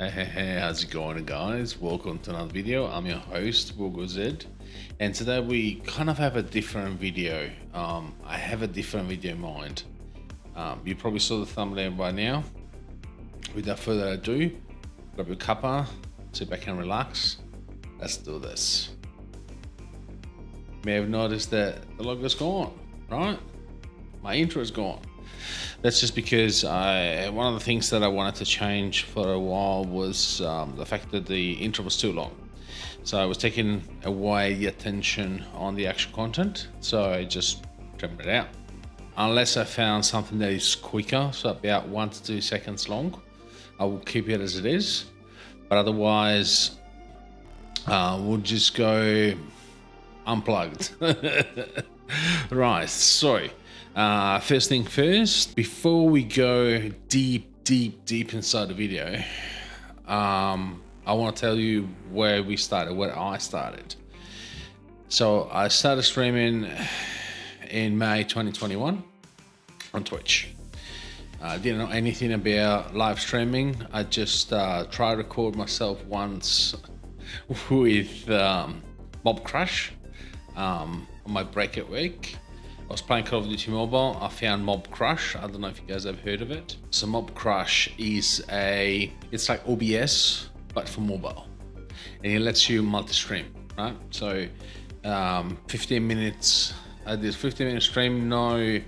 Hey, hey, hey, how's it going guys? Welcome to another video. I'm your host, Zed, And today we kind of have a different video. Um, I have a different video in mind. Um, you probably saw the thumbnail by now. Without further ado, grab your cuppa, sit back and relax. Let's do this. You may have noticed that the logo's gone, right? My intro is gone that's just because I one of the things that I wanted to change for a while was um, the fact that the intro was too long. So I was taking away the attention on the actual content, so I just trimmed it out. Unless I found something that is quicker, so about one to two seconds long, I will keep it as it is. But otherwise, uh, we'll just go unplugged. right, so uh, first thing first, before we go deep, deep, deep inside the video, um, I want to tell you where we started, where I started. So I started streaming in May 2021 on Twitch. I didn't know anything about live streaming. I just uh, tried to record myself once with um, Mobcrush um, on my break at week. I was playing Call of Duty Mobile. I found Mobcrush. I don't know if you guys have heard of it. So Mobcrush is a, it's like OBS, but for mobile. And it lets you multi-stream, right? So um, 15 minutes, I did 15 minute stream, no,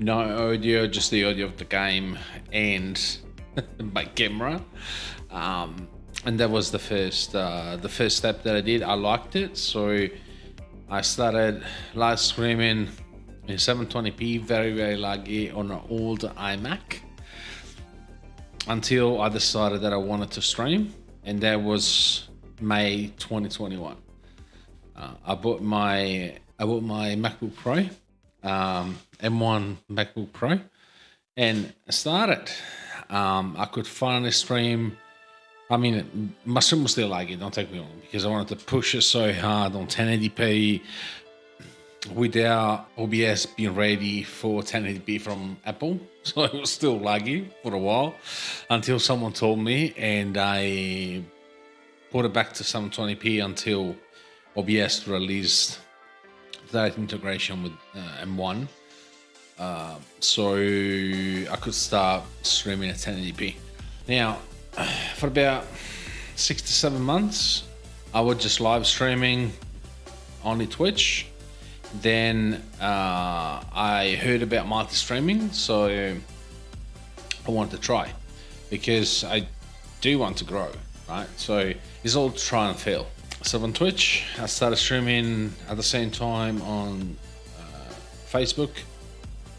no audio, just the audio of the game and my camera. Um, and that was the first, uh, the first step that I did. I liked it. So I started live streaming in 720p, very, very laggy on an old iMac until I decided that I wanted to stream, and that was May 2021. Uh, I bought my I bought my MacBook Pro, um, M1 MacBook Pro, and started. Um, I could finally stream. I mean, my stream was still laggy. Don't take me wrong, because I wanted to push it so hard on 1080p, without OBS being ready for 1080p from Apple. So it was still laggy for a while until someone told me and I put it back to 720p until OBS released that integration with uh, M1. Uh, so I could start streaming at 1080p. Now, for about six to seven months, I was just live streaming only Twitch then uh, I heard about multi-streaming, so I wanted to try because I do want to grow, right? So it's all try and fail. So on Twitch, I started streaming at the same time on uh, Facebook,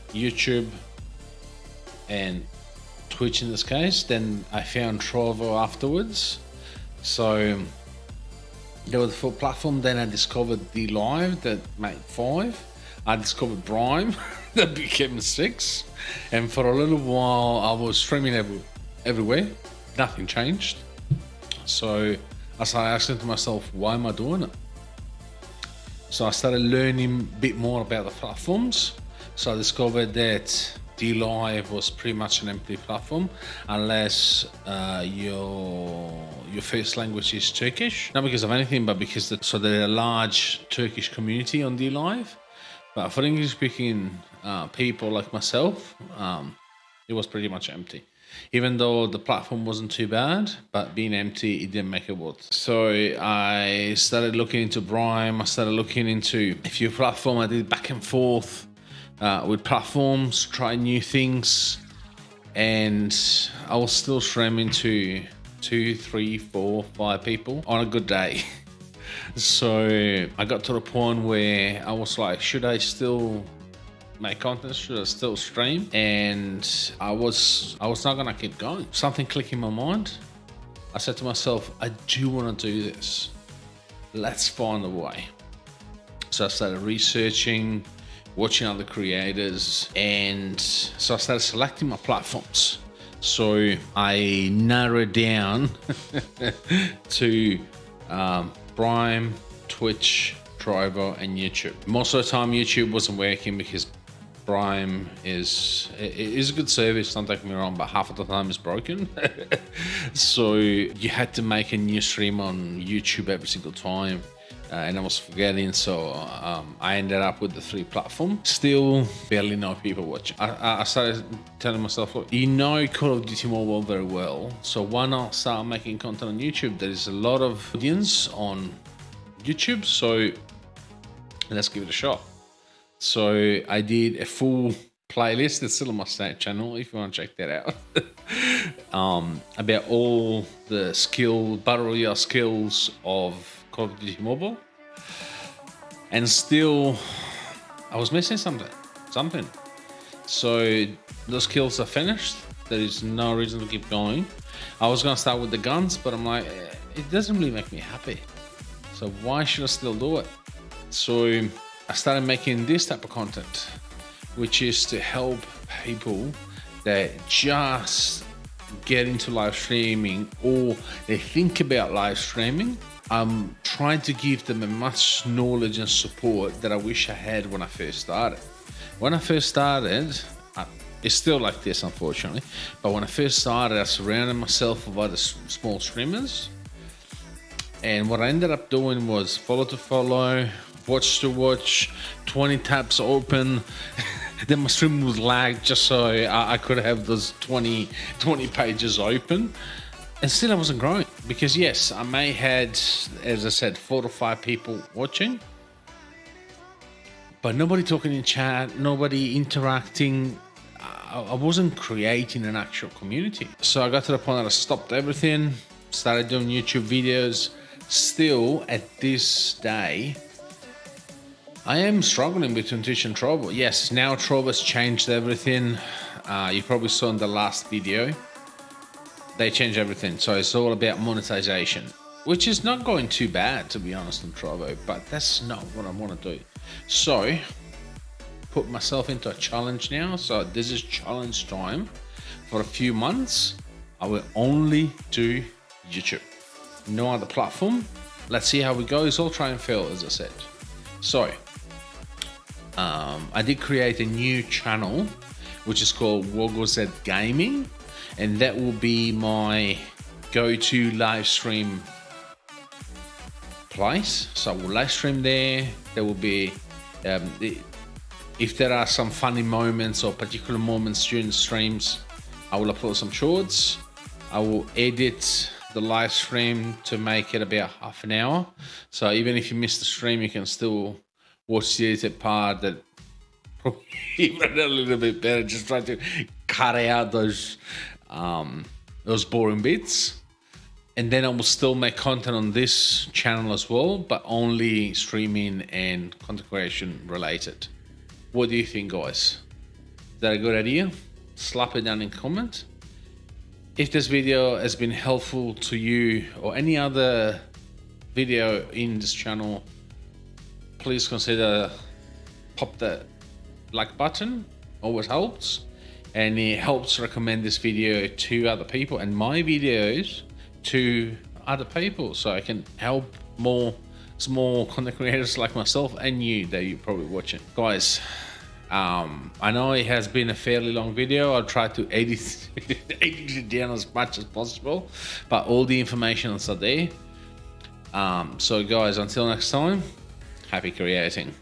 YouTube, and Twitch in this case. Then I found Trovo afterwards. So there was a full platform. Then I discovered DLive that made five. I discovered Brime that became six. And for a little while, I was streaming every, everywhere. Nothing changed. So I started asking to myself, why am I doing it? So I started learning a bit more about the platforms. So I discovered that DLive was pretty much an empty platform unless uh, your your first language is Turkish. Not because of anything, but because the, so there's a large Turkish community on DLive. But for English speaking uh, people like myself, um, it was pretty much empty. Even though the platform wasn't too bad, but being empty, it didn't make it worth. So I started looking into Brime. I started looking into a few platform. I did back and forth uh, with platforms, try new things, and I was still streaming to two, three, four, five people on a good day. so I got to the point where I was like, should I still make content? Should I still stream? And I was I was not gonna keep going. Something clicked in my mind. I said to myself, I do want to do this. Let's find a way. So I started researching, watching other creators, and so I started selecting my platforms. So I narrowed down to um, Brime, Twitch, Driver, and YouTube. Most of the time, YouTube wasn't working because Brime is it is a good service. Don't take me wrong, but half of the time it's broken. so you had to make a new stream on YouTube every single time. Uh, and I was forgetting, so um, I ended up with the three platform. Still barely know people watching. I, I started telling myself, look, you know Call of Duty Mobile very well, so why not start making content on YouTube? There is a lot of audience on YouTube, so let's give it a shot. So I did a full playlist. It's still on my stat channel if you want to check that out. um, about all the skill, battle royale skills of Call of Duty Mobile. And still, I was missing something. Something. So those skills are finished. There is no reason to keep going. I was gonna start with the guns, but I'm like, eh, it doesn't really make me happy. So why should I still do it? So I started making this type of content, which is to help people that just get into live streaming or they think about live streaming. I'm trying to give them as much knowledge and support that I wish I had when I first started. When I first started, I, it's still like this, unfortunately. But when I first started, I surrounded myself with other small streamers. And what I ended up doing was follow to follow, watch to watch, 20 tabs open. then my stream was lagged just so I, I, could have those 20, 20 pages open. And still I wasn't growing because yes, I may had, as I said, four to five people watching, but nobody talking in chat, nobody interacting. I, wasn't creating an actual community. So I got to the point that I stopped everything, started doing YouTube videos. Still at this day, I am struggling between Twitch and Trovo. Yes, now Trovo has changed everything. Uh, you probably saw in the last video. They changed everything. So it's all about monetization, which is not going too bad, to be honest, on Trovo, but that's not what I want to do. So, put myself into a challenge now. So this is challenge time. For a few months, I will only do YouTube. No other platform. Let's see how we go. It's all try and fail, as I said. So, um, I did create a new channel which is called Wogozet Gaming and that will be my go-to live stream place. So I will live stream there. There will be um, if there are some funny moments or particular moments during streams I will upload some shorts. I will edit the live stream to make it about half an hour. So even if you miss the stream you can still watch the edited part that probably even a little bit better. Just try to cut out those um, those boring bits. And then I will still make content on this channel as well, but only streaming and content creation related. What do you think, guys? Is that a good idea? Slap it down in comment. If this video has been helpful to you or any other video in this channel, please consider pop that like button, always helps. And it helps recommend this video to other people and my videos to other people so I can help more small content creators like myself and you that you're probably watching. Guys, um, I know it has been a fairly long video. I'll try to edit, edit it down as much as possible, but all the information is there. Um, so guys, until next time, happy creating.